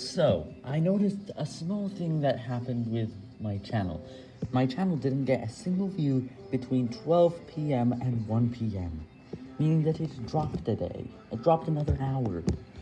So, I noticed a small thing that happened with my channel. My channel didn't get a single view between 12 p.m. and 1 p.m., meaning that it dropped a day. It dropped another hour.